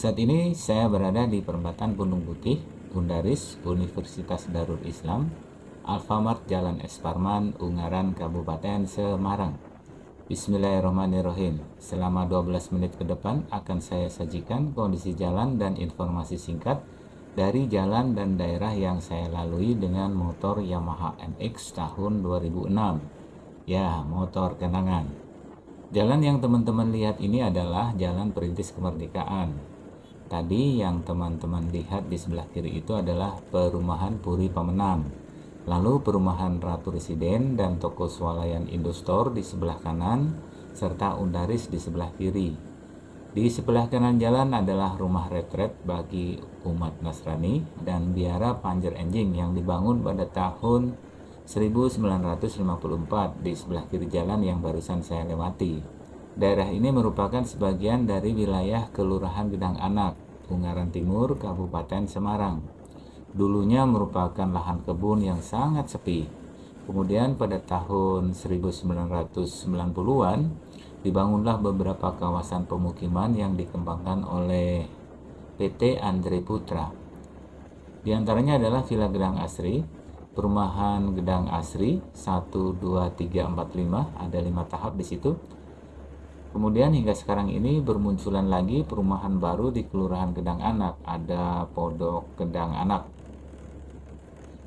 Saat ini saya berada di perempatan Gunung Putih, Gundaris, Universitas Darul Islam, Alfamart Jalan Esparman, Ungaran, Kabupaten Semarang. Bismillahirrahmanirrahim. Selama 12 menit ke depan akan saya sajikan kondisi jalan dan informasi singkat dari jalan dan daerah yang saya lalui dengan motor Yamaha NX tahun 2006. Ya, motor kenangan. Jalan yang teman-teman lihat ini adalah Jalan Perintis Kemerdekaan. Tadi yang teman-teman lihat di sebelah kiri itu adalah perumahan Puri Pemenang. Lalu perumahan Ratu Residen dan toko swalayan Indostore di sebelah kanan, serta Undaris di sebelah kiri. Di sebelah kanan jalan adalah rumah retret bagi umat Nasrani dan biara Panjer Enjing yang dibangun pada tahun 1954 di sebelah kiri jalan yang barusan saya lewati. Daerah ini merupakan sebagian dari wilayah Kelurahan Gedang Anak, Ungaran Timur, Kabupaten Semarang dulunya merupakan lahan kebun yang sangat sepi. Kemudian pada tahun 1990-an dibangunlah beberapa kawasan pemukiman yang dikembangkan oleh PT Andre Putra. Di antaranya adalah Villa Gedang Asri, Perumahan Gedang Asri 1 2 3 4 5 ada lima tahap di situ. Kemudian hingga sekarang ini bermunculan lagi perumahan baru di Kelurahan Gedang Anak, ada Podok Gedang Anak.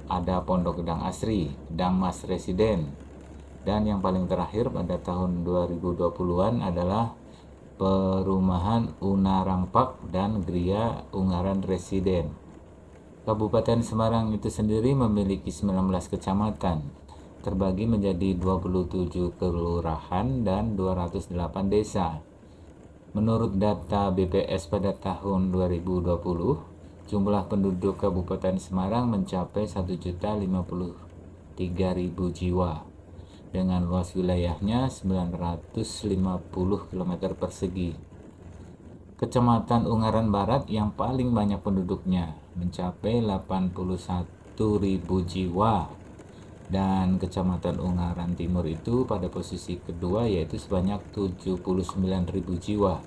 Ada Pondok Gedang Asri, Gedang Mas Residen, dan yang paling terakhir pada tahun 2020-an adalah perumahan Unarang Park dan Gria Ungaran Residen. Kabupaten Semarang itu sendiri memiliki 19 kecamatan, terbagi menjadi 27 kelurahan dan 208 desa. Menurut data BPS pada tahun 2020, Jumlah penduduk Kabupaten Semarang mencapai 1.053.000 jiwa dengan luas wilayahnya 950 km persegi. Kecamatan Ungaran Barat yang paling banyak penduduknya mencapai 81.000 jiwa dan Kecamatan Ungaran Timur itu pada posisi kedua yaitu sebanyak 79.000 jiwa.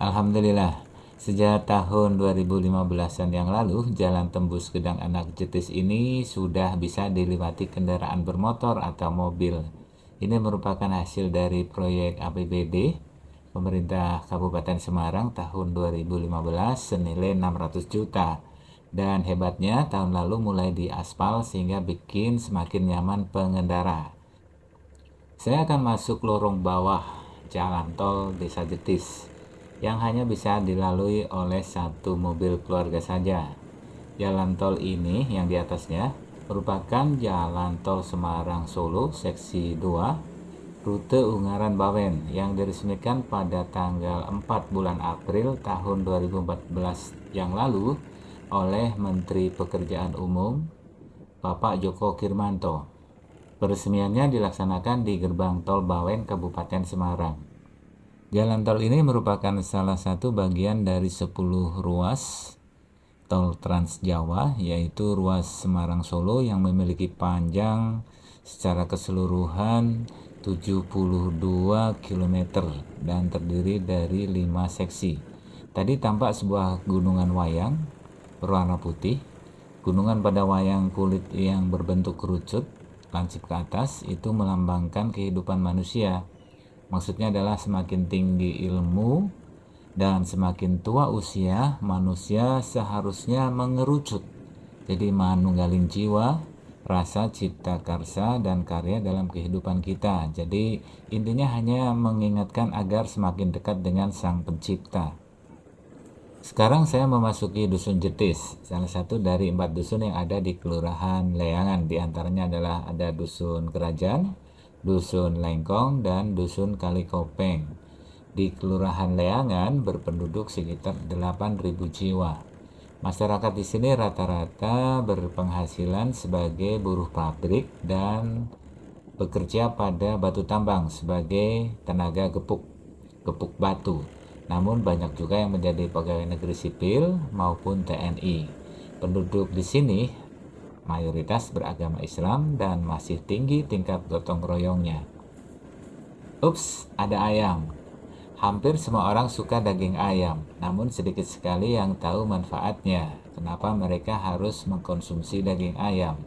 Alhamdulillah Sejak tahun 2015-an yang lalu, jalan tembus Gedang Anak Jetis ini sudah bisa dilewati kendaraan bermotor atau mobil. Ini merupakan hasil dari proyek APBD pemerintah Kabupaten Semarang tahun 2015 senilai 600 juta. Dan hebatnya tahun lalu mulai diaspal sehingga bikin semakin nyaman pengendara. Saya akan masuk lorong bawah jalan tol Desa Jetis yang hanya bisa dilalui oleh satu mobil keluarga saja. Jalan tol ini yang di atasnya merupakan Jalan Tol Semarang Solo seksi 2 rute Ungaran Bawen yang diresmikan pada tanggal 4 bulan April tahun 2014 yang lalu oleh Menteri Pekerjaan Umum Bapak Joko Kirmanto. Peresmiannya dilaksanakan di Gerbang Tol Bawen Kabupaten Semarang. Jalan tol ini merupakan salah satu bagian dari 10 ruas tol Trans Jawa yaitu ruas Semarang Solo yang memiliki panjang secara keseluruhan 72 km dan terdiri dari 5 seksi. Tadi tampak sebuah gunungan wayang berwarna putih, gunungan pada wayang kulit yang berbentuk kerucut lancip ke atas itu melambangkan kehidupan manusia Maksudnya adalah semakin tinggi ilmu dan semakin tua usia, manusia seharusnya mengerucut. Jadi manunggalin jiwa, rasa cipta karsa dan karya dalam kehidupan kita. Jadi intinya hanya mengingatkan agar semakin dekat dengan sang pencipta. Sekarang saya memasuki Dusun Jetis, salah satu dari empat dusun yang ada di Kelurahan Leangan. Di antaranya adalah ada Dusun Kerajaan, Dusun Lengkong, dan Dusun Kalikopeng. Di Kelurahan Leangan berpenduduk sekitar 8.000 jiwa. Masyarakat di sini rata-rata berpenghasilan sebagai buruh pabrik dan bekerja pada batu tambang sebagai tenaga gepuk, gepuk batu. Namun banyak juga yang menjadi pegawai negeri sipil maupun TNI. Penduduk di sini mayoritas beragama Islam dan masih tinggi tingkat gotong royongnya. Ups, ada ayam. Hampir semua orang suka daging ayam, namun sedikit sekali yang tahu manfaatnya. Kenapa mereka harus mengkonsumsi daging ayam?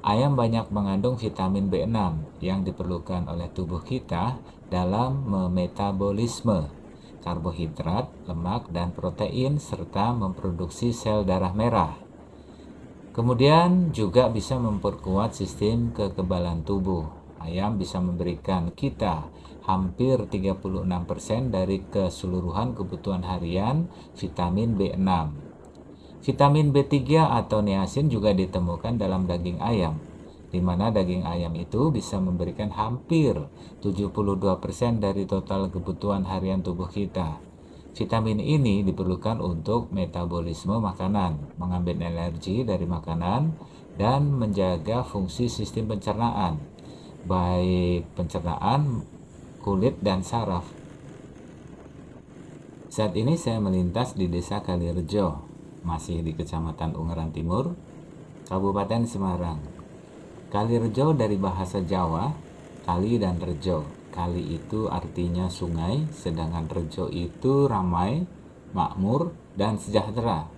Ayam banyak mengandung vitamin B6 yang diperlukan oleh tubuh kita dalam memetabolisme karbohidrat, lemak, dan protein serta memproduksi sel darah merah. Kemudian juga bisa memperkuat sistem kekebalan tubuh. Ayam bisa memberikan kita hampir 36% dari keseluruhan kebutuhan harian vitamin B6. Vitamin B3 atau niacin juga ditemukan dalam daging ayam, di mana daging ayam itu bisa memberikan hampir 72% dari total kebutuhan harian tubuh kita. Vitamin ini diperlukan untuk metabolisme makanan, mengambil energi dari makanan, dan menjaga fungsi sistem pencernaan baik pencernaan, kulit, dan saraf. Saat ini saya melintas di desa Kalirejo, masih di Kecamatan Ungaran Timur, Kabupaten Semarang. Kalirejo dari bahasa Jawa, kali dan rejo. Kali itu artinya sungai, sedangkan rejo itu ramai, makmur, dan sejahtera.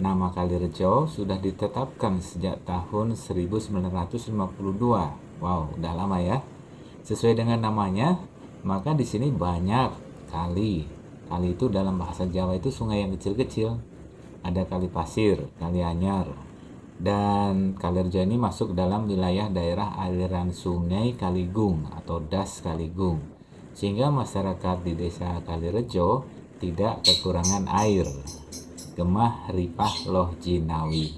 Nama Kalirejo sudah ditetapkan sejak tahun 1952 Wow, udah lama ya. Sesuai dengan namanya, maka di sini banyak kali. Kali itu dalam bahasa Jawa itu sungai yang kecil-kecil. Ada kali pasir, kali anyar. Dan Kalirejo ini masuk dalam wilayah daerah aliran sungai Kaligung atau Das Kaligung. Sehingga masyarakat di desa Kalirejo tidak kekurangan air. Gemah Ripah Loh Jinawi.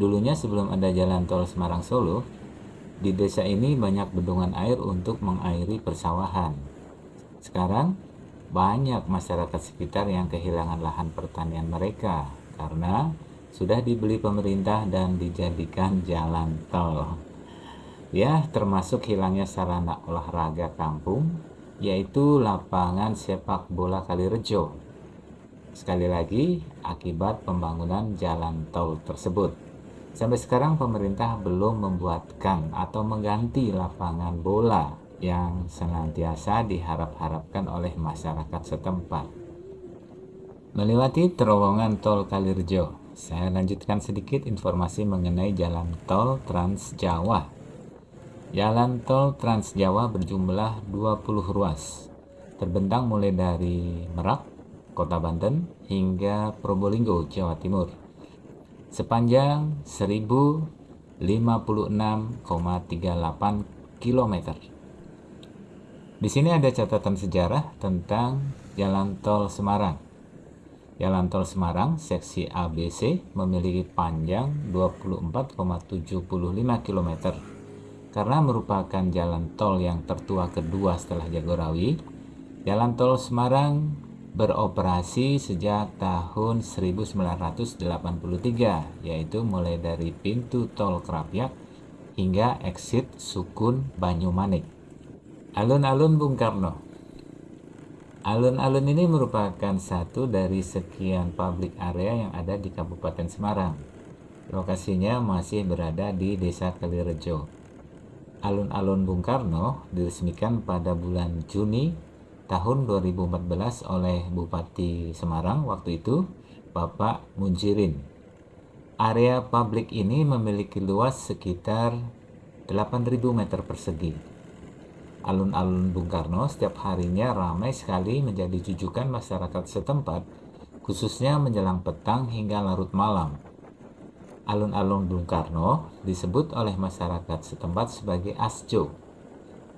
Dulunya sebelum ada jalan tol Semarang Solo, di desa ini banyak bendungan air untuk mengairi persawahan. Sekarang, banyak masyarakat sekitar yang kehilangan lahan pertanian mereka karena sudah dibeli pemerintah dan dijadikan jalan tol. Ya, termasuk hilangnya sarana olahraga kampung, yaitu lapangan sepak bola Kalirejo. Sekali lagi, akibat pembangunan jalan tol tersebut. Sampai sekarang pemerintah belum membuatkan atau mengganti lapangan bola yang senantiasa diharap-harapkan oleh masyarakat setempat. Melewati terowongan tol Kalirjo, saya lanjutkan sedikit informasi mengenai jalan tol Trans Jawa. Jalan tol Trans Jawa berjumlah 20 ruas, terbentang mulai dari Merak, Kota Banten, hingga Probolinggo, Jawa Timur sepanjang 1056,38 km. Di sini ada catatan sejarah tentang Jalan Tol Semarang. Jalan Tol Semarang seksi ABC memiliki panjang 24,75 km. Karena merupakan jalan tol yang tertua kedua setelah Jagorawi, Jalan Tol Semarang beroperasi sejak tahun 1983 yaitu mulai dari pintu tol Krapyak hingga exit Sukun Banyumanik. Alun-alun Bung Karno. Alun-alun ini merupakan satu dari sekian public area yang ada di Kabupaten Semarang. Lokasinya masih berada di Desa Kalirejo. Alun-alun Bung Karno diresmikan pada bulan Juni tahun 2014 oleh Bupati Semarang waktu itu Bapak Munjirin. Area publik ini memiliki luas sekitar 8.000 meter persegi. Alun-alun Bung Karno setiap harinya ramai sekali menjadi jujukan masyarakat setempat, khususnya menjelang petang hingga larut malam. Alun-alun Bung Karno disebut oleh masyarakat setempat sebagai Asjo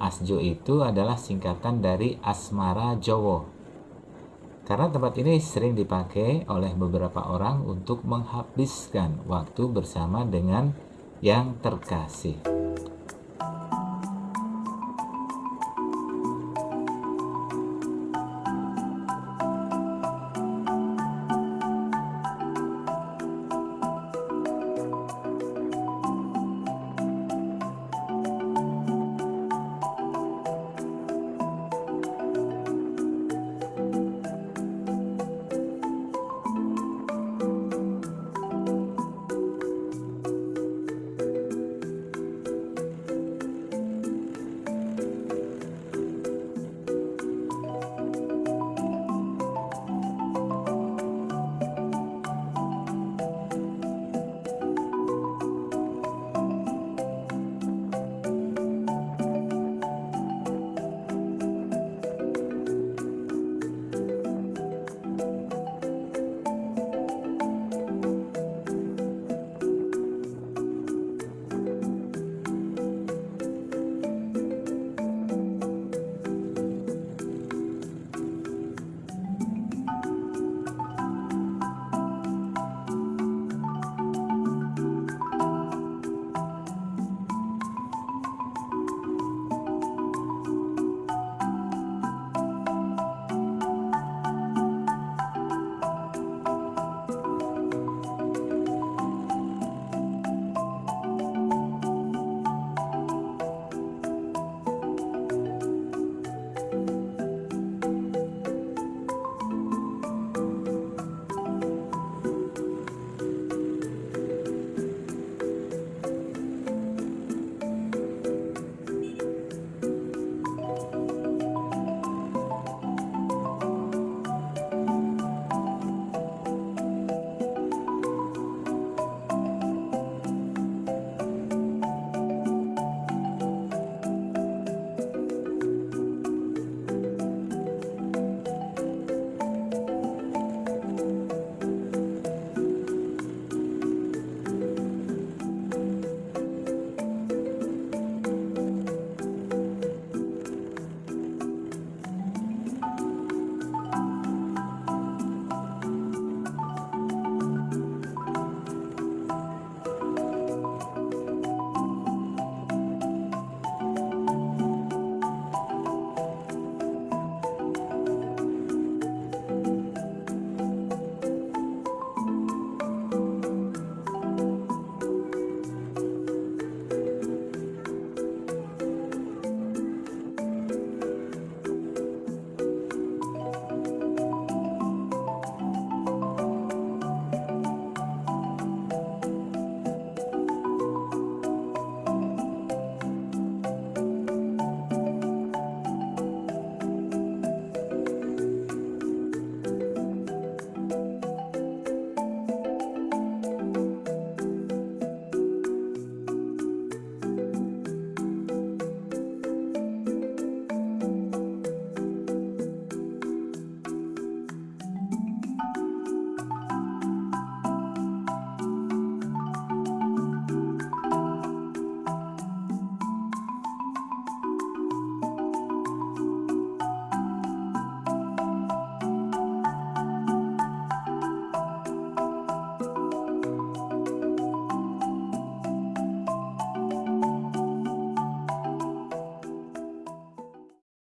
Asjo itu adalah singkatan dari Asmara Jowo. Karena tempat ini sering dipakai oleh beberapa orang untuk menghabiskan waktu bersama dengan yang terkasih.